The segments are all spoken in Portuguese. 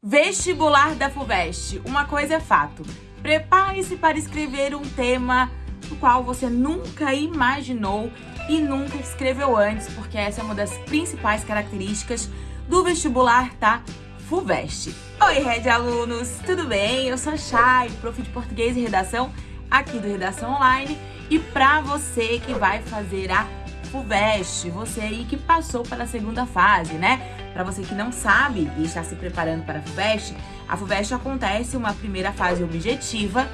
Vestibular da FUVEST. Uma coisa é fato. Prepare-se para escrever um tema do qual você nunca imaginou e nunca escreveu antes, porque essa é uma das principais características do vestibular da FUVEST. Oi, Red Alunos! Tudo bem? Eu sou a Chay, prof de Português e Redação aqui do Redação Online. E para você que vai fazer a FUVEST, você aí que passou para a segunda fase, né? Para você que não sabe e está se preparando para a FUVEST, a FUVEST acontece uma primeira fase objetiva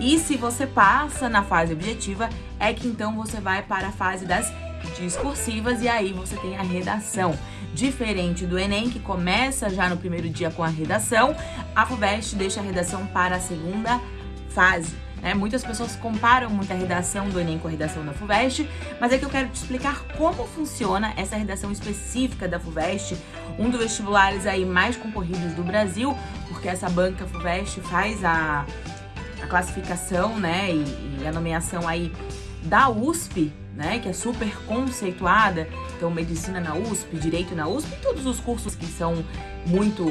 e se você passa na fase objetiva, é que então você vai para a fase das discursivas e aí você tem a redação. Diferente do Enem, que começa já no primeiro dia com a redação, a FUVEST deixa a redação para a segunda fase. Né? Muitas pessoas comparam muito a redação do Enem com a redação da FUVEST, mas é que eu quero te explicar como funciona essa redação específica da FUVEST, um dos vestibulares aí mais concorridos do Brasil, porque essa banca FUVEST faz a, a classificação né, e, e a nomeação aí da USP, né, que é super conceituada, então medicina na USP, direito na USP, todos os cursos que são muito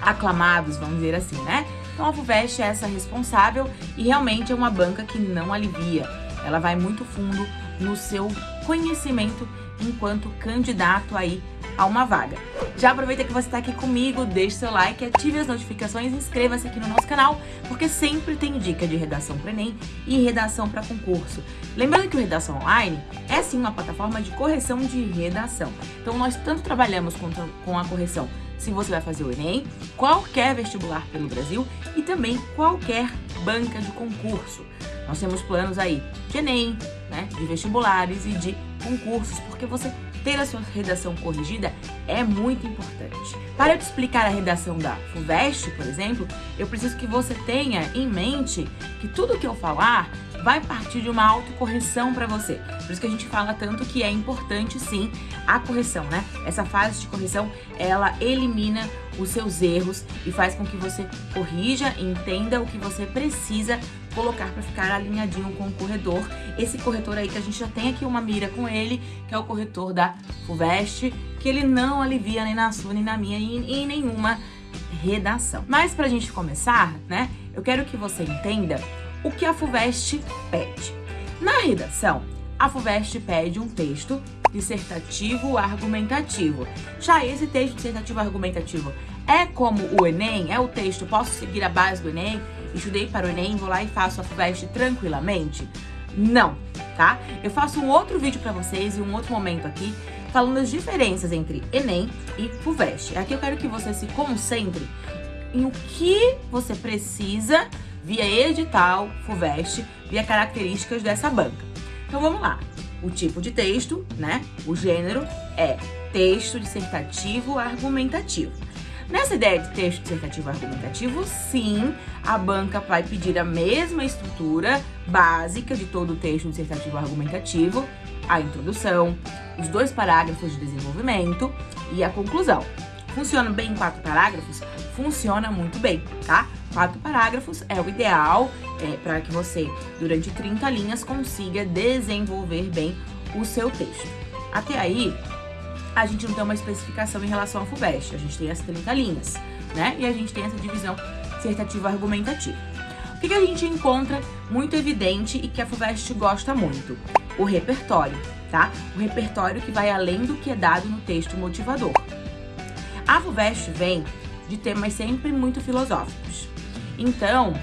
aclamados, vamos dizer assim, né? Então a FUVEST é essa responsável e realmente é uma banca que não alivia. Ela vai muito fundo no seu conhecimento enquanto candidato aí a uma vaga. Já aproveita que você está aqui comigo, deixe seu like, ative as notificações e inscreva-se aqui no nosso canal, porque sempre tem dica de redação para Enem e redação para concurso. Lembrando que o Redação Online é sim uma plataforma de correção de redação. Então nós tanto trabalhamos com, com a correção se você vai fazer o Enem, qualquer vestibular pelo Brasil e também qualquer banca de concurso. Nós temos planos aí de Enem, né, de vestibulares e de concursos, porque você ter a sua redação corrigida é muito importante. Para eu te explicar a redação da FUVEST, por exemplo, eu preciso que você tenha em mente que tudo que eu falar vai partir de uma autocorreção para você. Por isso que a gente fala tanto que é importante sim a correção, né? Essa fase de correção, ela elimina os seus erros e faz com que você corrija entenda o que você precisa colocar para ficar alinhadinho com o corretor. Esse corretor aí que a gente já tem aqui uma mira com ele, que é o corretor da FUVEST, que ele não alivia nem na sua, nem na minha, e em nenhuma redação. Mas pra gente começar, né, eu quero que você entenda o que a FUVEST pede. Na redação, a FUVEST pede um texto dissertativo argumentativo. Já esse texto dissertativo argumentativo é como o Enem? É o texto, posso seguir a base do Enem? Estudei para o Enem, vou lá e faço a FUVEST tranquilamente? Não, tá? Eu faço um outro vídeo para vocês e um outro momento aqui falando as diferenças entre Enem e FUVEST. Aqui eu quero que você se concentre em o que você precisa via edital, FUVEST, via características dessa banca. Então vamos lá. O tipo de texto, né? O gênero é texto dissertativo argumentativo. Nessa ideia de texto dissertativo argumentativo, sim, a banca vai pedir a mesma estrutura básica de todo o texto dissertativo argumentativo, a introdução, os dois parágrafos de desenvolvimento e a conclusão. Funciona bem em quatro parágrafos? Funciona muito bem, tá? Quatro parágrafos é o ideal é, para que você, durante 30 linhas, consiga desenvolver bem o seu texto. Até aí, a gente não tem uma especificação em relação ao FUVEST, a gente tem as 30 linhas, né? E a gente tem essa divisão dissertativa argumentativa. O que, que a gente encontra muito evidente e que a FUVEST gosta muito? O repertório, tá? O repertório que vai além do que é dado no texto motivador. A FUVEST vem de temas sempre muito filosóficos. Então,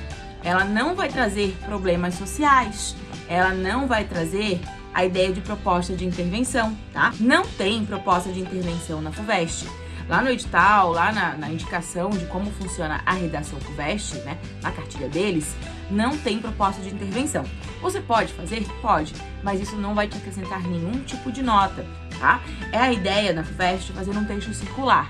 ela não vai trazer problemas sociais, ela não vai trazer a ideia de proposta de intervenção, tá? Não tem proposta de intervenção na FUVEST. Lá no edital, lá na, na, indicação de como funciona a redação FUVEST, né, na cartilha deles, não tem proposta de intervenção. Você pode fazer? Pode, mas isso não vai te acrescentar nenhum tipo de nota, tá? É a ideia na FUVEST fazer um texto circular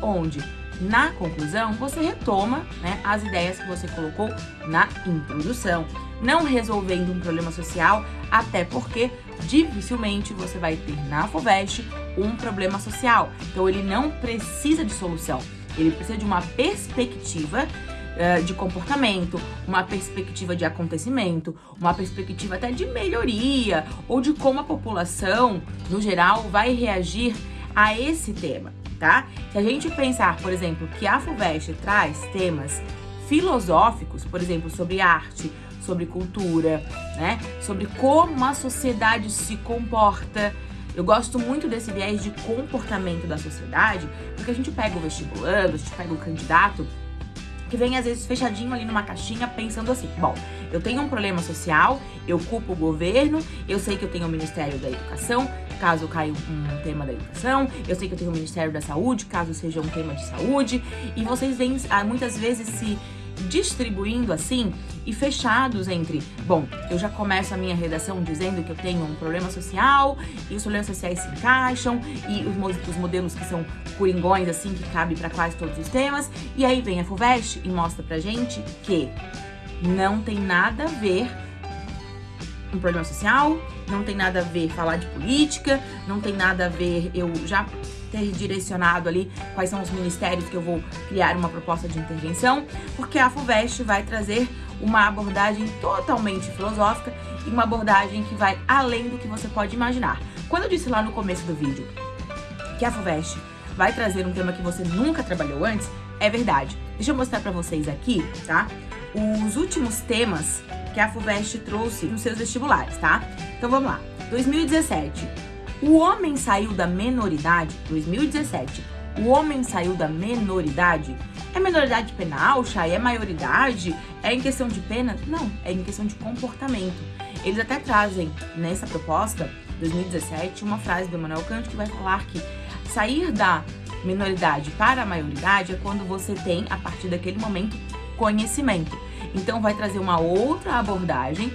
onde na conclusão você retoma né, as ideias que você colocou na introdução, não resolvendo um problema social, até porque dificilmente você vai ter na FUVEST um problema social. Então ele não precisa de solução, ele precisa de uma perspectiva uh, de comportamento, uma perspectiva de acontecimento, uma perspectiva até de melhoria ou de como a população, no geral, vai reagir a esse tema. Tá? Se a gente pensar, por exemplo, que a FUVEST traz temas filosóficos, por exemplo, sobre arte, sobre cultura, né? Sobre como a sociedade se comporta. Eu gosto muito desse viés de comportamento da sociedade, porque a gente pega o vestibulando, a gente pega o candidato que vem às vezes fechadinho ali numa caixinha pensando assim, bom, eu tenho um problema social, eu culpo o governo, eu sei que eu tenho o Ministério da Educação, caso caia um tema da educação, eu sei que eu tenho o Ministério da Saúde, caso seja um tema de saúde, e vocês vêm ah, muitas vezes se distribuindo assim e fechados entre, bom, eu já começo a minha redação dizendo que eu tenho um problema social e os problemas sociais se encaixam e os, os modelos que são coringões assim que cabe para quase todos os temas e aí vem a FUVEST e mostra pra gente que não tem nada a ver um problema social, não tem nada a ver falar de política, não tem nada a ver eu já ter direcionado ali quais são os ministérios que eu vou criar uma proposta de intervenção, porque a FUVEST vai trazer uma abordagem totalmente filosófica e uma abordagem que vai além do que você pode imaginar. Quando eu disse lá no começo do vídeo que a FUVEST vai trazer um tema que você nunca trabalhou antes, é verdade. Deixa eu mostrar pra vocês aqui, tá? Os últimos temas que a FUVEST trouxe nos seus vestibulares, tá? Então vamos lá. 2017, o homem saiu da menoridade, 2017, o homem saiu da menoridade. É menoridade penal, Chay? É maioridade? É em questão de pena? Não, é em questão de comportamento. Eles até trazem nessa proposta, 2017, uma frase do Emmanuel Kant que vai falar que sair da minoridade para a maioridade é quando você tem, a partir daquele momento, conhecimento. Então vai trazer uma outra abordagem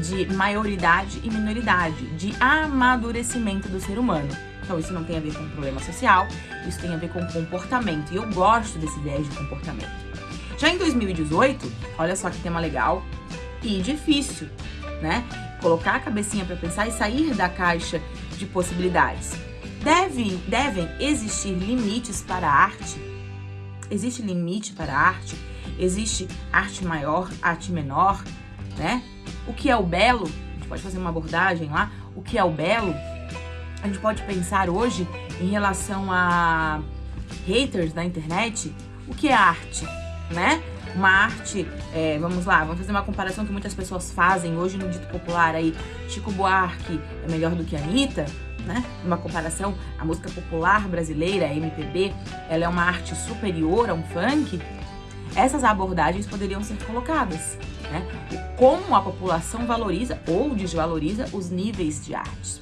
de maioridade e minoridade, de amadurecimento do ser humano. Então isso não tem a ver com problema social, isso tem a ver com comportamento. E eu gosto desse ideia de comportamento. Já em 2018, olha só que tema legal e difícil, né? Colocar a cabecinha para pensar e sair da caixa de possibilidades. Deve, devem existir limites para a arte? Existe limite para a arte? Existe arte maior, arte menor, né? o que é o belo, a gente pode fazer uma abordagem lá, o que é o belo, a gente pode pensar hoje em relação a haters da internet, o que é arte, né? Uma arte, é, vamos lá, vamos fazer uma comparação que muitas pessoas fazem hoje no dito popular aí, Chico Buarque é melhor do que a Anitta, né? Uma comparação, a música popular brasileira, a MPB, ela é uma arte superior a um funk, essas abordagens poderiam ser colocadas né? Como a população valoriza ou desvaloriza os níveis de artes.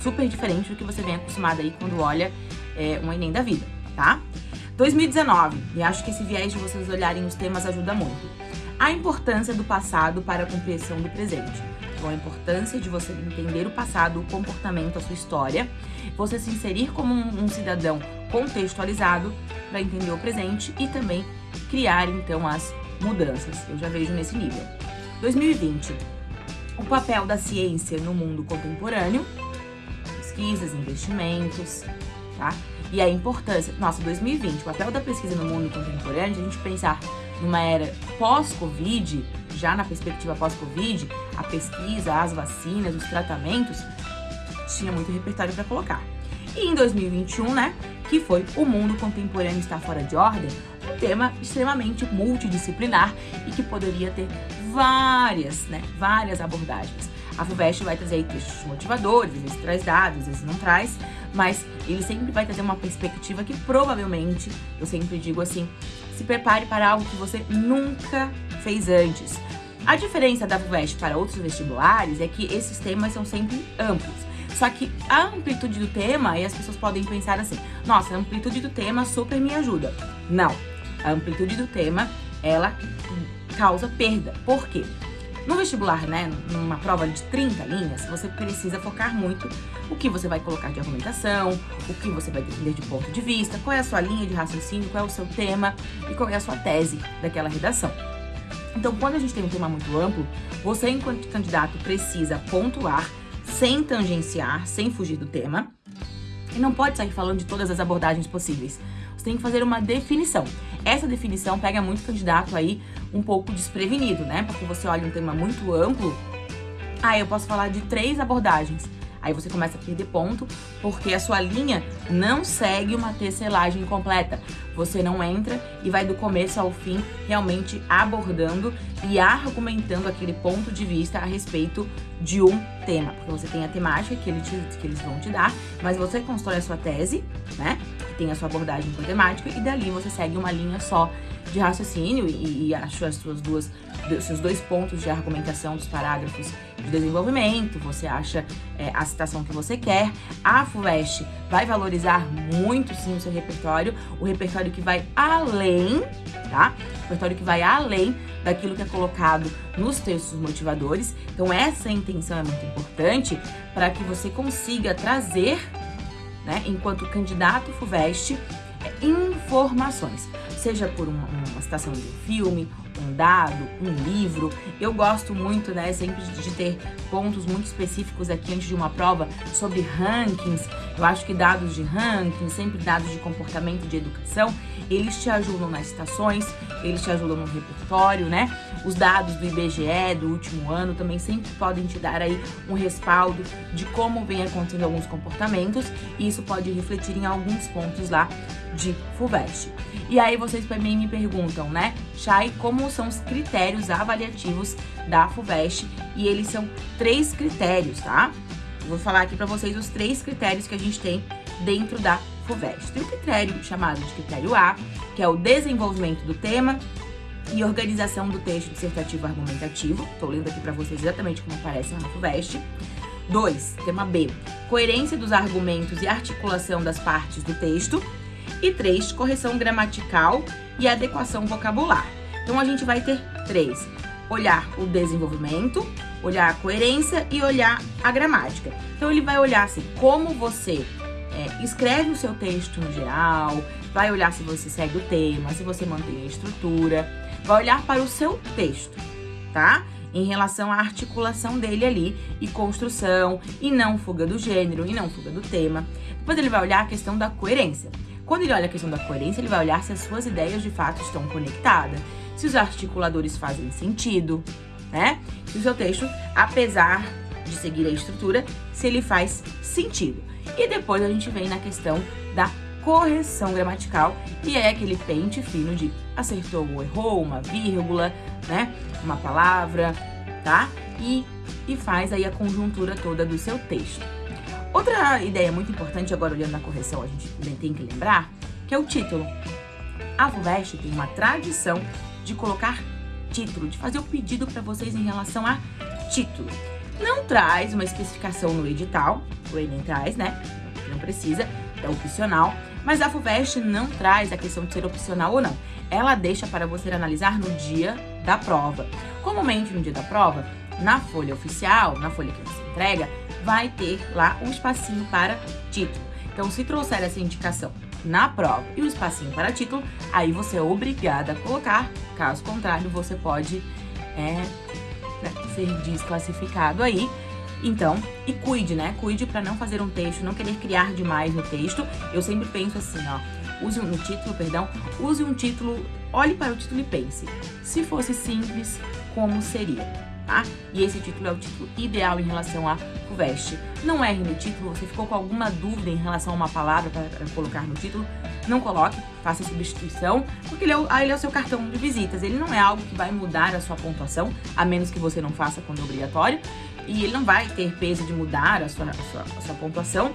Super diferente do que você vem acostumado aí quando olha é, um Enem da vida, tá? 2019, e acho que esse viés de vocês olharem os temas ajuda muito. A importância do passado para a compreensão do presente. Então, a importância de você entender o passado, o comportamento, a sua história, você se inserir como um, um cidadão contextualizado para entender o presente e também criar, então, as mudanças. Eu já vejo nesse nível. 2020. O papel da ciência no mundo contemporâneo, pesquisas, investimentos, tá? E a importância, nossa, 2020, o papel da pesquisa no mundo contemporâneo, a gente pensar numa era pós-Covid, já na perspectiva pós-Covid, a pesquisa, as vacinas, os tratamentos, tinha muito repertório para colocar. E em 2021, né, que foi O Mundo Contemporâneo Está Fora de Ordem, tema extremamente multidisciplinar e que poderia ter várias, né, várias abordagens. A FUVEST vai trazer aí textos motivadores, às vezes traz dados, às vezes não traz, mas ele sempre vai trazer uma perspectiva que provavelmente, eu sempre digo assim, se prepare para algo que você nunca fez antes. A diferença da FUVEST para outros vestibulares é que esses temas são sempre amplos. Só que a amplitude do tema, e as pessoas podem pensar assim, nossa, a amplitude do tema super me ajuda. Não, a amplitude do tema, ela causa perda. Por quê? No vestibular, né, numa prova de 30 linhas, você precisa focar muito o que você vai colocar de argumentação, o que você vai defender de ponto de vista, qual é a sua linha de raciocínio, qual é o seu tema e qual é a sua tese daquela redação. Então, quando a gente tem um tema muito amplo, você, enquanto candidato, precisa pontuar sem tangenciar, sem fugir do tema, e não pode sair falando de todas as abordagens possíveis. Você tem que fazer uma definição. Essa definição pega muito candidato aí um pouco desprevenido, né? Porque você olha um tema muito amplo, ah, eu posso falar de três abordagens. Aí você começa a perder ponto, porque a sua linha não segue uma tecelagem completa. Você não entra e vai do começo ao fim realmente abordando e argumentando aquele ponto de vista a respeito de um tema. Porque você tem a temática que, que eles vão te dar, mas você constrói a sua tese, né? Que tem a sua abordagem com temática, e dali você segue uma linha só de raciocínio e, e acho as suas duas, seus dois pontos de argumentação dos parágrafos de desenvolvimento, você acha é, a citação que você quer. A FUVEST vai valorizar muito sim o seu repertório, o repertório que vai além, tá? O repertório que vai além daquilo que é colocado nos textos motivadores. Então essa intenção é muito importante para que você consiga trazer, né, enquanto candidato FUVEST, é, informações, seja por uma, uma citação de um filme, um dado, um livro. Eu gosto muito, né, sempre de ter pontos muito específicos aqui antes de uma prova sobre rankings. Eu acho que dados de ranking, sempre dados de comportamento de educação, eles te ajudam nas citações, eles te ajudam no repertório, né? Os dados do IBGE do último ano também sempre podem te dar aí um respaldo de como vem acontecendo alguns comportamentos e isso pode refletir em alguns pontos lá de FUVEST. E aí vocês também me perguntam, né, Chay, como são os critérios avaliativos da FUVEST? E eles são três critérios, tá? vou falar aqui para vocês os três critérios que a gente tem dentro da FUVEST. Tem o critério chamado de critério A, que é o desenvolvimento do tema e organização do texto dissertativo argumentativo. Estou lendo aqui para vocês exatamente como aparece na FUVEST. 2. Tema B. Coerência dos argumentos e articulação das partes do texto. E 3. Correção gramatical e adequação vocabular. Então, a gente vai ter três. Olhar o desenvolvimento, olhar a coerência e olhar a gramática. Então, ele vai olhar assim, como você é, escreve o seu texto no geral, vai olhar se você segue o tema, se você mantém a estrutura, vai olhar para o seu texto, tá? Em relação à articulação dele ali e construção, e não fuga do gênero, e não fuga do tema. Depois ele vai olhar a questão da coerência. Quando ele olha a questão da coerência, ele vai olhar se as suas ideias de fato estão conectadas, se os articuladores fazem sentido, né? Se o seu texto, apesar de seguir a estrutura, se ele faz sentido. E depois a gente vem na questão da correção gramatical, e é aquele pente fino de acertou ou errou, uma vírgula, né? Uma palavra, tá? E, e faz aí a conjuntura toda do seu texto. Outra ideia muito importante, agora olhando na correção, a gente tem que lembrar, que é o título. A FUVEST tem uma tradição de colocar título, de fazer o pedido para vocês em relação a título. Não traz uma especificação no edital, o Enem traz, né? Não precisa, é opcional. Mas a FUVEST não traz a questão de ser opcional ou não. Ela deixa para você analisar no dia da prova. Comumente, no dia da prova, na folha oficial, na folha que você entrega, vai ter lá um espacinho para título. Então, se trouxer essa indicação na prova e o espacinho para título, aí você é obrigada a colocar, caso contrário, você pode é, né, ser desclassificado aí. Então, e cuide, né? Cuide para não fazer um texto, não querer criar demais no texto. Eu sempre penso assim, ó, use no título, perdão, use um título, olhe para o título e pense. Se fosse simples, como seria? tá? E esse título é o título ideal em relação a FUVEST. Não erre no título, você ficou com alguma dúvida em relação a uma palavra para colocar no título, não coloque, faça a substituição, porque ele é, o, ele é o seu cartão de visitas. Ele não é algo que vai mudar a sua pontuação, a menos que você não faça quando é obrigatório. E ele não vai ter peso de mudar a sua, a sua, a sua pontuação,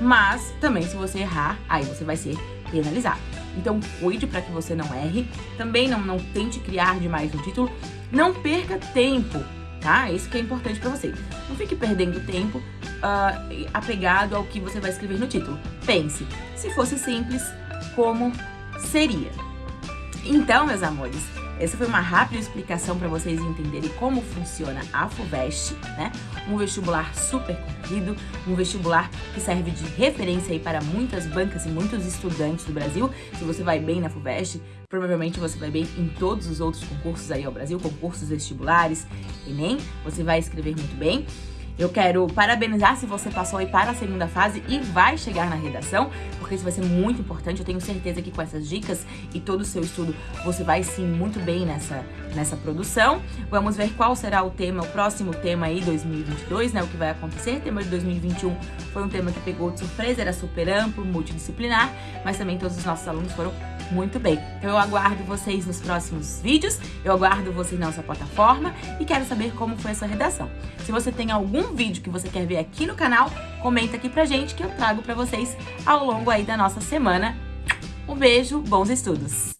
mas também se você errar, aí você vai ser penalizado. Então cuide para que você não erre, também não, não tente criar demais no título, não perca tempo, tá? Isso que é importante para você. Não fique perdendo tempo uh, apegado ao que você vai escrever no título. Pense, se fosse simples, como seria? Então, meus amores, essa foi uma rápida explicação para vocês entenderem como funciona a FUVEST, né? Um vestibular super concorrido, um vestibular que serve de referência aí para muitas bancas e muitos estudantes do Brasil. Se você vai bem na FUVEST, provavelmente você vai bem em todos os outros concursos aí ao Brasil, concursos vestibulares, Enem, você vai escrever muito bem. Eu quero parabenizar se você passou aí para a segunda fase e vai chegar na redação, porque isso vai ser muito importante. Eu tenho certeza que com essas dicas e todo o seu estudo, você vai sim muito bem nessa, nessa produção. Vamos ver qual será o tema, o próximo tema aí 2022, né, o que vai acontecer. O tema de 2021 foi um tema que pegou de surpresa, era super amplo, multidisciplinar, mas também todos os nossos alunos foram muito bem. Então eu aguardo vocês nos próximos vídeos, eu aguardo vocês na nossa plataforma e quero saber como foi a sua redação. Se você tem algum vídeo que você quer ver aqui no canal, comenta aqui pra gente que eu trago pra vocês ao longo aí da nossa semana. Um beijo, bons estudos!